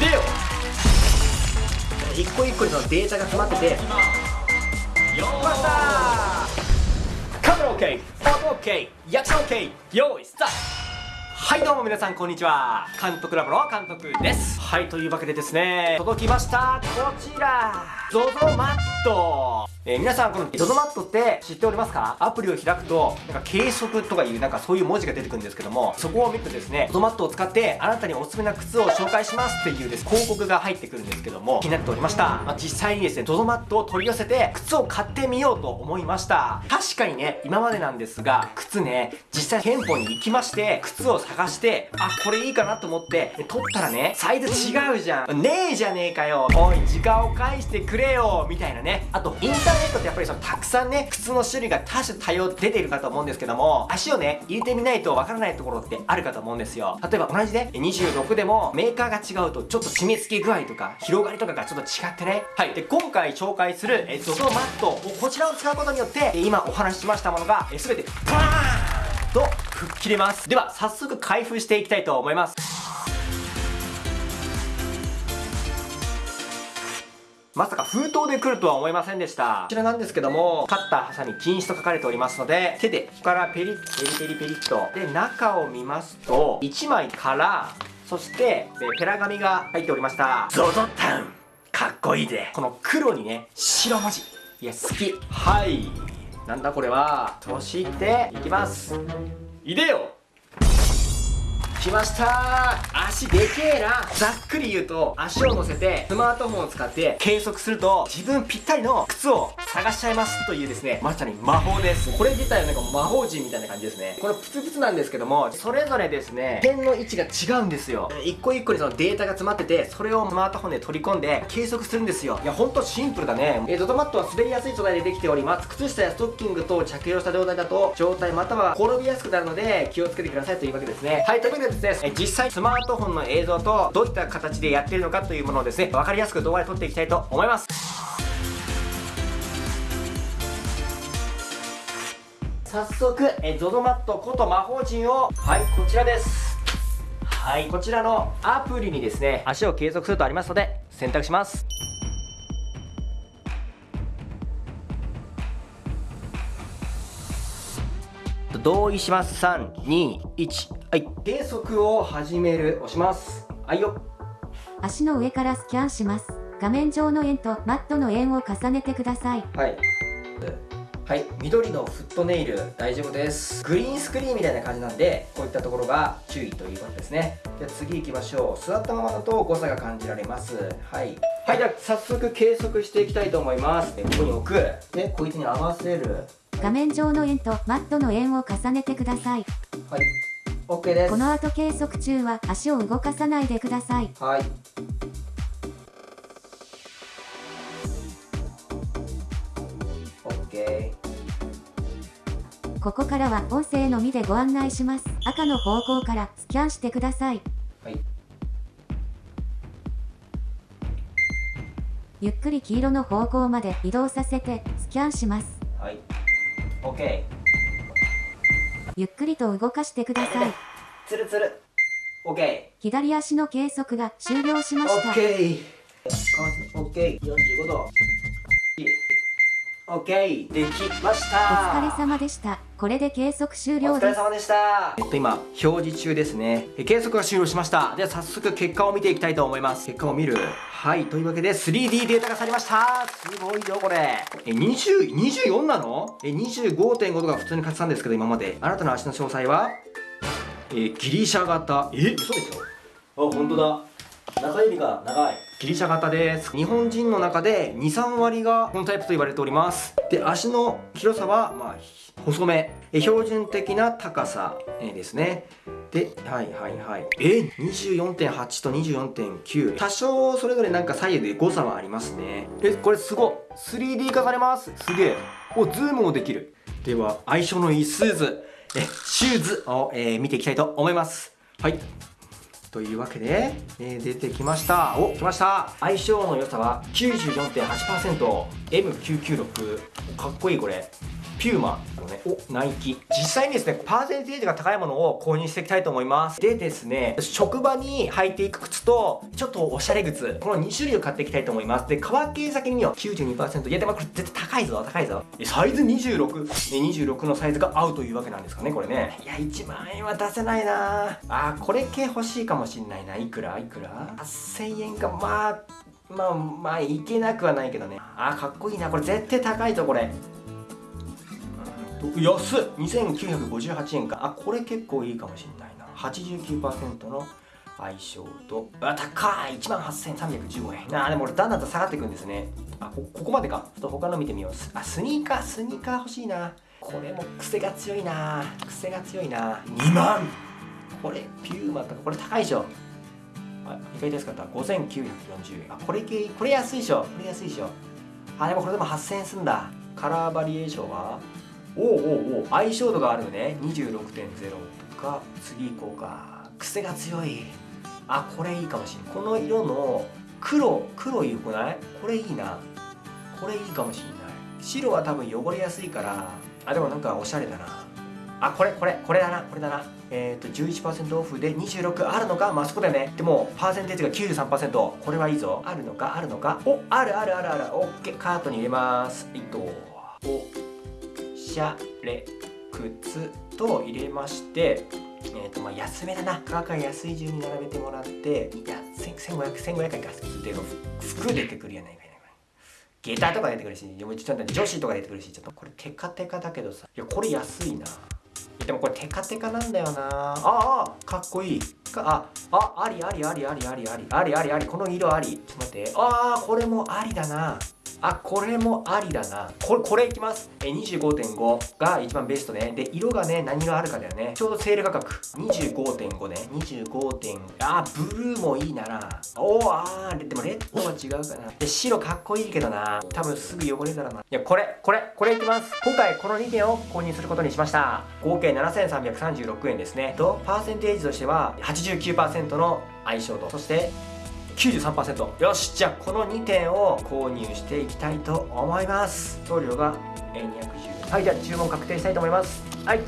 でよ一個一個のデータが詰まってて。よー。ましたカメラ OK 音 OK 役者 OK 用意スタート。はいどうも皆さんこんにちは。監督ラボの監督です。はいというわけでですね。届きました。こちら。ZOZO マットえー、皆さんこの ZOZO マットって知っておりますか？アプリを開くとなんか計測とかいうなんかそういう文字が出てくるんですけどもそこを見るとですね ZOZO マットを使ってあなたにおすすめな靴を紹介しますっていうです広告が入ってくるんですけども気になっておりました、まあ、実際にですね ZOZO マットを取り寄せて靴を買ってみようと思いました。確かにね今までなんですが靴ね実際店舗に行きまして靴を探してあこれいいかなと思って取ったらねサイズ違うじゃん。ねえじゃねえかよ。おい時間を返してくれよ。みたいなね。あとインタターネットってやっぱりそのたくさんね靴の種類が多種多様出ているかと思うんですけども足をね入れてみないとわからないところってあるかと思うんですよ。例えば同じね26でもメーカーが違うとちょっと締め付け具合とか広がりとかがちょっと違ってね。はい。で今回紹介する ZOZO マットこちらを使うことによって今お話ししましたものが全てバーンと吹っ切れます。では早速開封していきたいと思います。まさか封筒で来るとは思いませんでした。こちらなんですけども、カッター、ハサミ、禁止と書かれておりますので、手で、ここからペリッ、ペリペリペリッと。で、中を見ますと、1枚から、そして、ペラ紙が入っておりました。ゾゾタウンかっこいいで。この黒にね、白文字。いや、好き。はい。なんだこれは。そして、いきます。いでよ来ました。足でけえな。ざっくり言うと足を乗せてスマートフォンを使って計測すると自分ぴったりの靴を探しちゃいますというですねまさに魔法です。これ自体はなんか魔法陣みたいな感じですね。これプツプツなんですけどもそれぞれですね点の位置が違うんですよ。一個一個にそのデータが詰まっててそれをスマートフォンで取り込んで計測するんですよ。いやほんとシンプルだね。えー、ドトマットは滑りやすい素材でできております。靴下やストッキングと着用した状態だと状態または転びやすくなるので気をつけてくださいというわけですね。はいというわけでです実際スマートフォンの映像とどういった形でやってるのかというものをですね分かりやすく動画で撮っていきたいと思います。早速 ZOZO マットこと魔法陣をはいこちらです。はいこちらのアプリにですね足を計測するとありますので選択します。同意します。321はい。計測を始める。押します。はいよ。足の上からスキャンします。画面上の円とマットの円を重ねてください。はい。はい。緑のフットネイル大丈夫です。グリーンスクリーンみたいな感じなんでこういったところが注意ということですね。では次行きましょう。座ったままだと誤差が感じられます。はい。はい。では早速計測していきたいと思います。ここに置く。でこいつに合わせる画面上の円とマットの円を重ねてください。はい。OK です。この後計測中は足を動かさないでください。はい。OK。ここからは音声のみでご案内します。赤の方向からスキャンしてください。はい。ゆっくり黄色の方向まで移動させてスキャンします。はい。OK ゆっくりと動かしてください。つるつる。OK 左足の計測が終了しました。OK OK45 度。OK できました。お疲れ様でしたこれで計測終了です。お疲れ様でした。えっと今表示中ですね。計測が終了しました。では早速結果を見ていきたいと思います。結果を見る。はいというわけで 3D データがされました。すごいよこれ。え20 24なの？え25.5度が普通に買ってたんですけど今まで。あなたの足の詳細は？えギリシャ型。え嘘でしょ？あ本当だ中指が長い。ギリシャ型です。日本人の中で23割がこのタイプと言われております。で足の広さはまあ細め。標準的な高さ。ですね。ではいはいはい。え24.8と24.9多少それぞれなんか左右で誤差はありますね。えこれすご 3D 化されます。すげえ。おズームもできる。では相性のいいスーズ。えシューズを、えー、見ていきたいと思います。はい。というわけで、えー、出てきましたお来ました相性の良さは 94.8%M996 かっこいいこれピューマのね、お、ナイキ。実際にですね、パーセンテージが高いものを購入していきたいと思います。でですね、職場に履いていく靴と、ちょっとおしゃれ靴、この2種類を買っていきたいと思います。で、革系先には92%。いや、でもこれ絶対高いぞ、高いぞ。サイズ26。26のサイズが合うというわけなんですかね、これね。いや、1万円は出せないなあー、これ系欲しいかもしんないな。いくら？いくら ?8000 円か、まあ、まあ、まあ、いけなくはないけどね。あー、かっこいいな。これ絶対高いぞ、これ。安っ。2958円か。あこれ結構いいかもしんないな。89%の相性と。あ高い！1万8315円。あでも俺だんだんと下がっていくんですね。あこここまでか。ちょっと他の見てみようあスニーカースニーカー欲しいな。これも癖が強いな。癖が強いな。2万これピューマとかこれ高いでしょ。あ意外と安かった。5940円。あこれ系これ安いでしょ。これ安いでしょ。あでもこれでも8000円すんだ。カラーバリエーションは？おおおお相性度があるのね26.0とか。次行こうか。癖が強い。あこれいいかもしれないこの色の黒黒いよくない？これいいな。これいいかもしれない。白は多分汚れやすいから。あでもなんかおしゃれだな。あこれこれこれだな。これだな。えっ、ー、と11%オフで26あるのか？まあそこだよね。でもパーセンテージが93%これはいいぞ。あるのか？あるのか？おあるあるあるある。オッケー。カートに入れます。えっとおしゃれ。靴と入れましてえーとまあ、安めだな。価格が安い順に並べてもらっていや1500 1500円か。で服出てくるやないかい下駄とか出てくるしちょっと女子とか出てくるしちょっとこれテカテカだけどさ。いやこれ安いな。でもこれテカテカなんだよな。ああかっこいい。かああありありありありありありありありあり。この色あり。ちょっと待って。ああこれもありだな。あこれもありだな。これこれいきます。え25.5が一番ベストね。で色がね何色あるかだよね。ちょうどセール価格。25.5ね。25点あブルーもいいなら。おおあーでもレッドは違うかな。で白かっこいいけどな。多分すぐ汚れたらな。いやこれこれこれいきます。今回この2点を購入することにしました。合計7336円ですね。とパーセンテージとしては89%の相性と。そして93%よしじゃあこの2点を購入していきたいと思います。送料が210円。はいじゃあ注文確定したいと思います。はい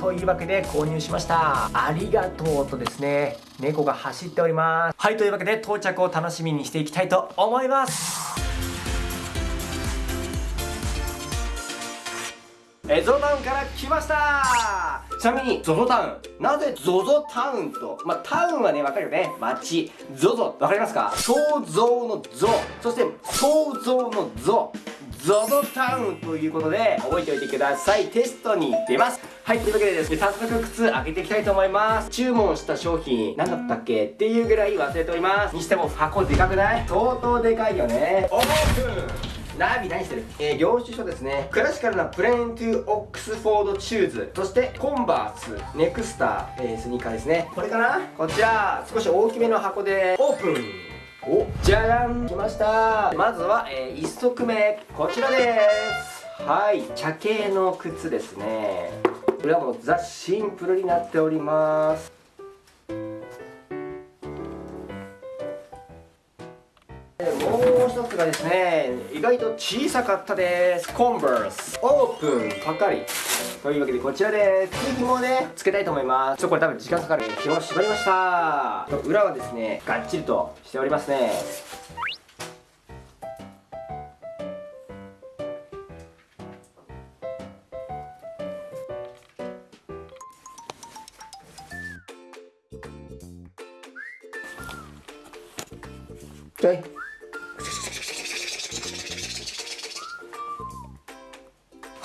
というわけで購入しました。ありがとうとですね猫が走っております。はいというわけで到着を楽しみにしていきたいと思います。えゾゾタウンから来ました。ちなみにゾゾタウン。なぜゾゾタウンと？まあ、タウンはねわかるよね。街。ゾゾ。わかりますか？想像のゾ。そして想像のゾ。ゾゾタウンということで覚えておいてください。テストに出ます。はいというわけでですね早速靴開けていきたいと思います。注文した商品何だったっけ？っていうぐらい忘れております。にしても箱でかくない？相当でかいよね。オープン。ナビ何してる？えー、領収書ですね。クラシカルなプレーントゥオックスフォードシューズ。そしてコンバースネクスター、えー、スニーカーですね。これかな？こちら少し大きめの箱で。オープン。おじゃじゃん。来ました。まずは、えー、1足目。こちらです。はい。茶系の靴ですね。これはもうザ・シンプルになっております。がですね意外と小さかったです。コンバースオープンパカリというわけでこちらです次紐をねつけたいと思います。ちょっとこれ多分時間かかる紐を縛りました。裏はですねがっちりとしておりますね。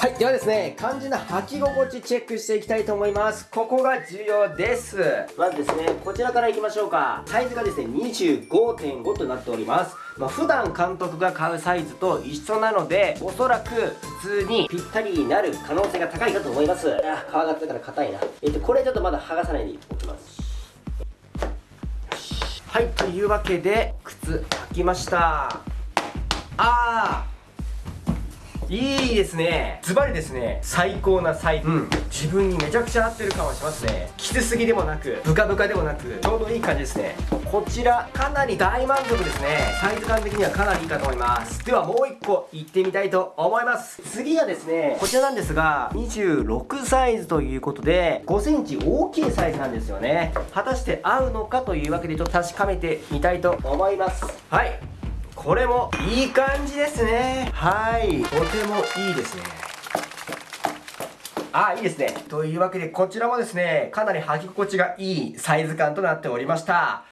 はい、ではですね、肝心な履き心地チェックしていきたいと思います。ここが重要です。まずですね、こちらからいきましょうか。サイズがですね、25.5となっております。まあ、普段監督が買うサイズと一緒なので、おそらく普通にぴったりになる可能性が高いかと思います。あ、皮がったから硬いな。えっと、これちょっとまだ剥がさないでおきます。はい、というわけで、靴履きました。あーいいですね。ズバリですね。最高なサイズ、うん、自分にめちゃくちゃ合ってる感はしますね。きつすぎでもなくブカブカでもなくちょうどいい感じですね。こちらかなり大満足ですね。サイズ感的にはかなりいいかと思います。ではもう1個いってみたいと思います。次はですねこちらなんですが26サイズということで5センチ大きいサイズなんですよね。果たして合うのかというわけでちょっと確かめてみたいと思います。はいこれもいい感じですねはいとてもいいですねあ、いいですね。というわけで、こちらもですね、かなり履き心地がいいサイズ感となっておりました。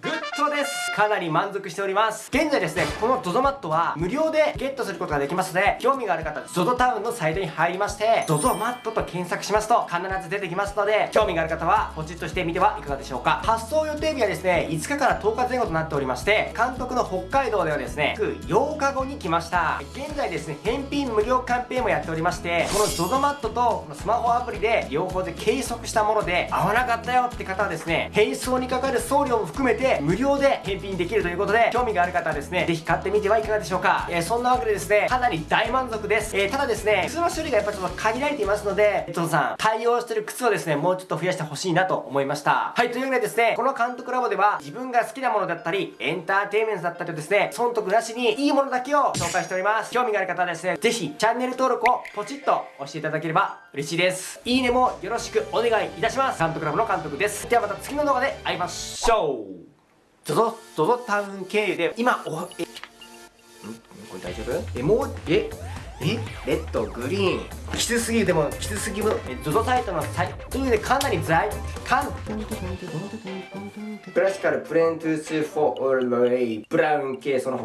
グッドですかなり満足しております。現在ですねこの ZOZO マットは無料でゲットすることができますので興味がある方 ZOZO タウンのサイトに入りまして ZOZO マットと検索しますと必ず出てきますので興味がある方はポチッとしてみてはいかがでしょうか。発送予定日はですね5日から10日前後となっておりまして監督の北海道ではですね8日後に来ました。現在ですね返品無料キャンペーンもやっておりましてこの ZOZO マットとこのスマホアプリで両方で計測したもので合わなかったよって方はですね返送にかかる送料も含めて無料で返品できるということで興味がある方はですね、ぜひ買ってみてはいかがでしょうか。えー、そんなわけでですね、かなり大満足です。えー、ただですね、靴の種類がやっぱちょっと限られていますので、えっとさん、対応してる靴をですね、もうちょっと増やしてほしいなと思いました。はい、というわけでですね、この監督ラボでは、自分が好きなものだったり、エンターテインメントだったりですね、損得なしにいいものだけを紹介しております。興味がある方はですね、ぜひ、チャンネル登録をポチッと押していただければ嬉しいです。いいねもよろしくお願いいたします。監督ラボの監督です。ではまた次の動画で会いましょうゾゾ、ゾゾ、タウン経由で、今、お、え、ん？これ大丈夫？え、もう、え、えレッド、グリーン。きつすぎる、でも、きつすぎる。え、ゾゾタイトのサイ、というわけでかなり在、かん、クラシカルプレーントゥースフォー、オール、レイブラウン系、その他